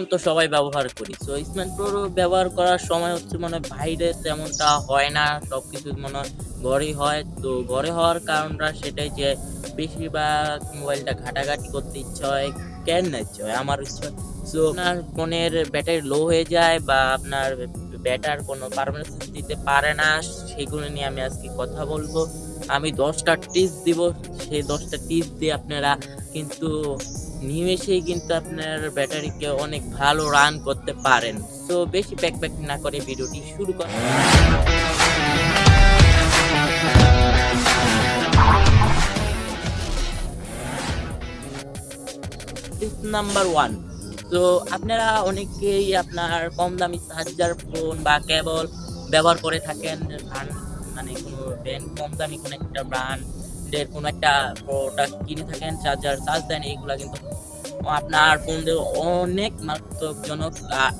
Smartphone তো সবাই ব্যবহার করি। তো স্মার্টফোন ব্যবহার করার সময় হচ্ছে মনে হয় বাইরে তেমনটা হয় না সব কিছু মনে হয় ঘরেই হয়। তো ঘরে হওয়ার কারণটা সেটাই যে বেশিরভাগ মোবাইলটা ঘাটাঘাটি করতে ইচ্ছা হয়, কেন না ইচ্ছা হয়? আমার ইচ্ছা সো আপনার ফোনের ব্যাটারি লো হয়ে যায় বা আপনার ব্যাটার কোনো পারফরমেন্স দিতে পারে না, সেগুলো নিয়ে আমি আজকে কথা বলব। আমি দশটা টিপস দিব সেই দশটা টিপস দিয়ে আপনারা কিন্তু নিমেষেই কিন্তু আপনার ব্যাটারিকে অনেক ভালো রান করতে পারেন। তো বেশি প্যাক না করে ভিডিওটি শুরু টিপ নাম্বার ওয়ান তো আপনারা অনেকেই আপনার কম দামি চার্জার ফোন বা কেবল ব্যবহার করে থাকেন মানে কোনো ব্র্যান্ড কম দামি কোনো একটা ব্র্যান্ডের কোনো একটা প্রোডাক্ট কিনে থাকেন চার্জার চার্জ দেন, এইগুলা কিন্তু আপনার ফোন দিয়ে অনেক মারাত্মকজনক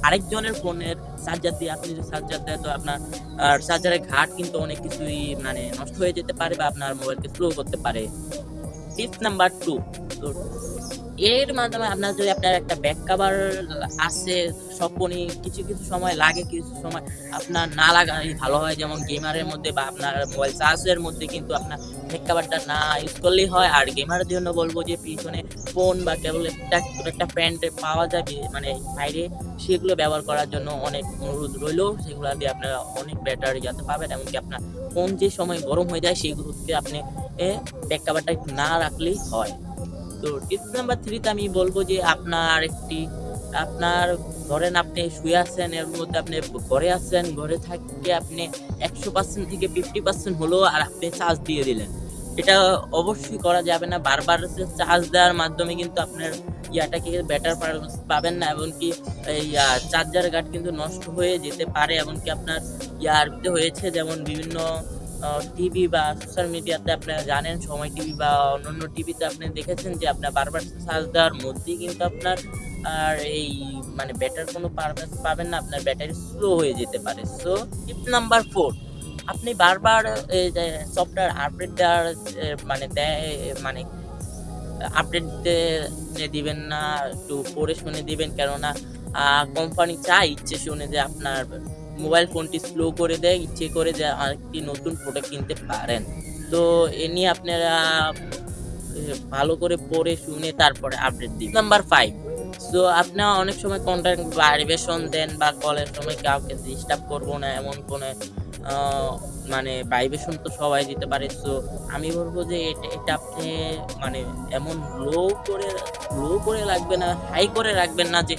আরেকজনের ফোনের চার্জার দিয়ে আপনি যদি চার্জার দেয় তো আপনার চার্জারের ঘাট কিন্তু অনেক কিছুই মানে নষ্ট হয়ে যেতে পারে বা আপনার মোবাইলকে স্লো করতে পারে। টিপস নাম্বার টু এর মাধ্যমে আপনার যদি আপনার একটা ব্যাক কাভার সব ফোনই কিছু কিছু সময় লাগে, কিছু সময় আপনার না লাগাই, ভালো হয় যেমন গেমারের মধ্যে বা আপনার মোবাইল চার্জের মধ্যে কিন্তু আপনার ব্যাক কাভারটা না ইউজ করলেই হয়। আর গেমারের জন্য বলব যে, পিছনে ফোন বা কেবল একটা ছোট একটা প্যান্ট পাওয়া যাবে মানে বাইরে, সেগুলো ব্যবহার করার জন্য অনেক অনুরোধ রইল। সেগুলো দিয়ে আপনারা অনেক ব্যাটারি যাতে পাবেন। এমনকি আপনার ফোন যে সময় গরম হয়ে যায় সেগুলোকে আপনি ব্যাক কাভারটা না রাখলেই হয়। তো টিপস নাম্বার থ্রিতে আমি বলব যে আপনার একটি, আপনার ধরেন আপনি শুয়ে আছেন, এর মধ্যে আপনি ঘরে আছেন, ঘরে থাকতে আপনি একশো পার্সেন্ট থেকে ফিফটি পার্সেন্ট হলো আর আপনি চার্জ দিয়ে দিলেন। এটা অবশ্যই করা যাবে না, বারবার চার্জ দেওয়ার মাধ্যমে কিন্তু আপনার ইয়াটাকে বেটার পারফরমেন্স পাবেন না, এমনকি এই চার্জার গার্ড কিন্তু নষ্ট হয়ে যেতে পারে, এমনকি আপনার ইয়ার হয়েছে যেমন বিভিন্ন টিভি বা সোশ্যাল মিডিয়াতে আপনারা জানেন, সময় টিভি বা অন্যান্য টিভিতে আপনি দেখেছেন যে আপনার বারবার চার্জ দেওয়ার মধ্যেই কিন্তু আপনার, আর এই মানে ব্যাটার কোনো পারফরমেন্স পাবেন না, আপনার ব্যাটারি স্লো হয়ে যেতে পারে। সো টিপ নাম্বার ফোর আপনি বারবার সফটওয়্যার আপডেট দেওয়ার মানে দেয় মানে আপডেট দিবেন না, একটু পড়ে শুনে দিবেন, কেননা কোম্পানি চায় ইচ্ছে শুনে যে আপনার মোবাইল ফোনটি স্লো করে দেয়, ইচ্ছে করে যে আরেকটি নতুন প্রোডাক্ট কিনতে পারেন। তো এ নিয়ে আপনারা ভালো করে পড়ে শুনে তারপরে আপডেট দিন। নাম্বার ফাইভ সো আপনারা অনেক সময় কন্ট্যাক্ট ভাইব্রেশন দেন বা কলের সময় কাউকে ডিস্টার্ব করব না, এমন কোনো মানে ভাইব্রেশন তো সবাই দিতে পারে। সো আমি বলব যে এটা এটা আপনি মানে এমন লো করে লো করে রাখবেন না হাই করে রাখবেন না যে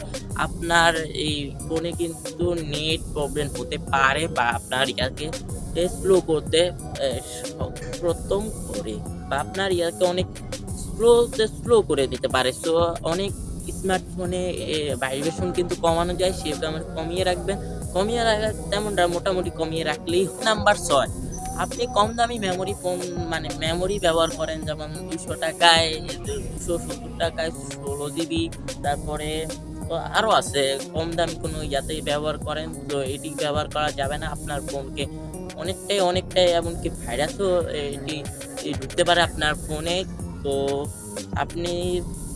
আপনার এই ফোনে কিন্তু নেট প্রবলেম হতে পারে বা আপনার ইয়াকে স্লো করতে প্রথম করে বা আপনার ইয়াকে অনেক স্লোতে স্লো করে দিতে পারে। সো অনেক স্মার্টফোনে ভাইব্রেশন কিন্তু কমানো যায় সেটা আমরা কমিয়ে রাখবেন। কমিয়ে রাখা, তেমনটা মোটামুটি কমিয়ে রাখলেই নাম্বার ছয়, আপনি কম দামি মেমোরি ফোন মানে মেমোরি ব্যবহার করেন, যেমন দুশো টাকায়, দুশো সত্তর টাকায়, ষোলো জিবি তারপরে আরও আছে, কম দামি কোনো ইয়াতে ব্যবহার করেন, তো এটি ব্যবহার করা যাবে না আপনার ফোনকে অনেকটাই অনেকটাই, এমনকি ভাইরাসও এটি ঢুকতে পারে আপনার ফোনে তো আপনি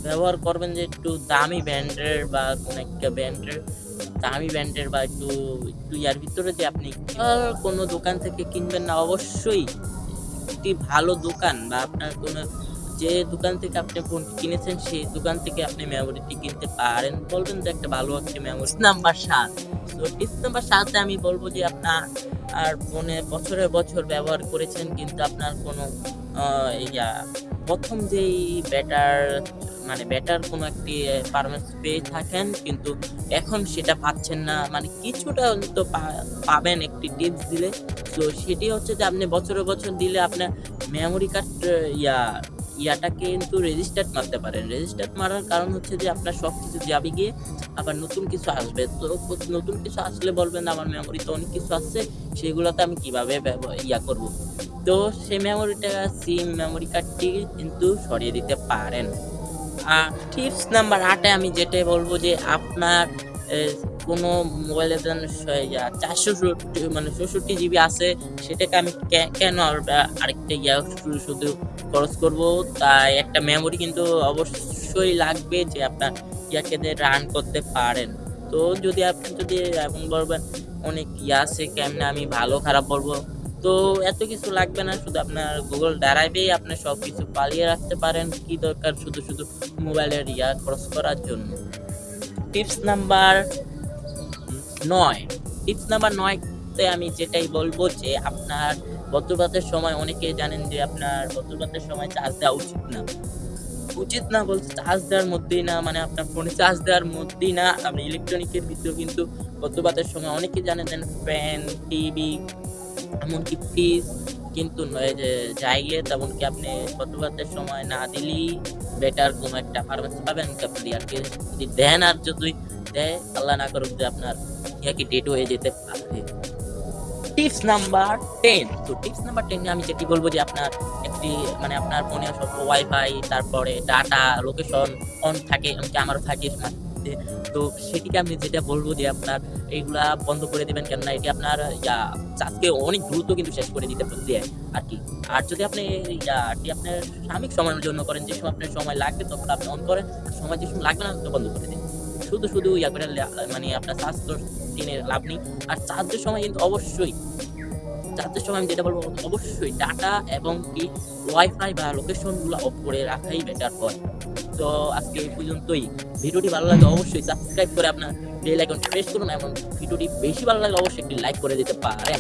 ব্যবহার করবেন যে একটু দামি ব্র্যান্ডের বা কোনো একটা ব্র্যান্ডের দামি ব্র্যান্ডের বা একটু একটু ইয়ার ভিতরে যে আপনি কোনো দোকান থেকে কিনবেন না। অবশ্যই একটি ভালো দোকান বা আপনার কোনো, যে দোকান থেকে আপনি ফোন কিনেছেন, সেই দোকান থেকে আপনি মেমোরিটি কিনতে পারেন। বলবেন যে একটা ভালো একটা মেমোরি নাম্বার সাত। তো টিপস নাম্বার সাথে আমি বলব যে আপনার আর ফোনে বছরের বছর ব্যবহার করেছেন, কিন্তু আপনার কোনো ইয়া প্রথম যেই ব্যাটার মানে ব্যাটার কোনো একটি পারফরমেন্স পেয়ে থাকেন, কিন্তু এখন সেটা পাচ্ছেন না। মানে কিছুটা অন্তত পাবেন একটি টিপস দিলে। তো সেটি হচ্ছে যে আপনি বছরে বছর দিলে আপনার মেমোরি কার্ড ইয়া ইয়াটাকে কিন্তু রেজিস্টার্ড মারতে পারেন। রেজিস্টার্ড মারার কারণ হচ্ছে যে আপনার সব কিছু যাবে গিয়ে আবার নতুন কিছু আসবে। তো নতুন কিছু আসলে বলবেন, আমার মেমোরিতে অনেক কিছু আসছে, সেগুলোতে আমি কীভাবে ইয়া করব? তো সেই মেমোরিটা সিম মেমোরি কার্ডটি কিন্তু সরিয়ে দিতে পারেন। আর টিপস নাম্বার আটে আমি যেটা বলব যে আপনার কোনো মোবাইলে চারশো মানে চৌষট্টি জিবি আছে, সেটাকে আমি কেন আর আরেকটা ইয়া শুধু শুধু খরচ করব? তাই একটা মেমোরি কিন্তু অবশ্যই লাগবে যে আপনার ইয়াকে রান করতে পারেন। তো যদি আপনি যদি, এমন বলবেন, অনেক ইয়া আছে, কেমনে আমি ভালো খারাপ বলব? তো এত কিছু লাগবে না, শুধু আপনার গুগল ড্রাইভেই আপনি সব কিছু পালিয়ে রাখতে পারেন। কি দরকার শুধু শুধু মোবাইলের ইয়া খরচ করার জন্য। টিপস নাম্বার নয়। টিপস নাম্বার নয়তে আমি যেটাই বলব যে, আপনার বজ্রপাতের সময় অনেকে জানেন যে, আপনার বজ্রপাতের সময় চার্জ দেওয়া উচিত না। উচিত না বলতে চার্জ দেওয়ার মধ্যেই না মানে আপনার ফোনে চার্জ দেওয়ার মধ্যেই না। আপনি ইলেকট্রনিকের ভিতরে কিন্তু বজ্রপাতের সময় অনেকে জানেন ফ্যান টিভি এমনকি ফ্রিজ কিন্তু জায়গায় তেমনকি আপনি বজ্রপাতের সময় না দিলেই বেটার কোনো একটা ফার্মেসি পাবেন। আপনি আর কি যদি দেন আর যদি দেয়, আল্লাহ না করুক যে আপনার ইয়াকে ডেট হয়ে যেতে পারে। টিপস নাম্বার টেন তো টিপস নাম্বার টেনে আমি যেটি বলব যে আপনার একটি মানে আপনার ফোনে সব ওয়াইফাই তারপরে ডাটা লোকেশন অন থাকে, এমনকি আমারও থাকে মাঝে। তো সেটিকে আমি যেটা বলব যে আপনার এইগুলা বন্ধ করে দেবেন কেননা এটি আপনার চাঁদকে অনেক দ্রুত কিন্তু শেষ করে দিতে দেয় আর কি। আর যদি আপনি ইয়াটি আপনার সাময়িক সময়ের জন্য করেন, যে সময় আপনার সময় লাগবে তখন আপনি অন করেন সময় যে সময় লাগবে না তো বন্ধ করে দিন। শুধু শুধু ইয়া করে মানে আপনার চার্জ তো লাভ নেই। আর চার্জের সময় কিন্তু অবশ্যই চার্জের সময় আমি যেটা বলব, অবশ্যই ডাটা এবং কি ওয়াইফাই বা লোকেশনগুলো অফ করে রাখাই বেটার হয়। তো আজকে এই পর্যন্তই। ভিডিওটি ভালো লাগলে অবশ্যই সাবস্ক্রাইব করে আপনার বেল আইকন প্রেস করুন এবং ভিডিওটি বেশি ভালো লাগলে অবশ্যই একটি লাইক করে দিতে পারেন।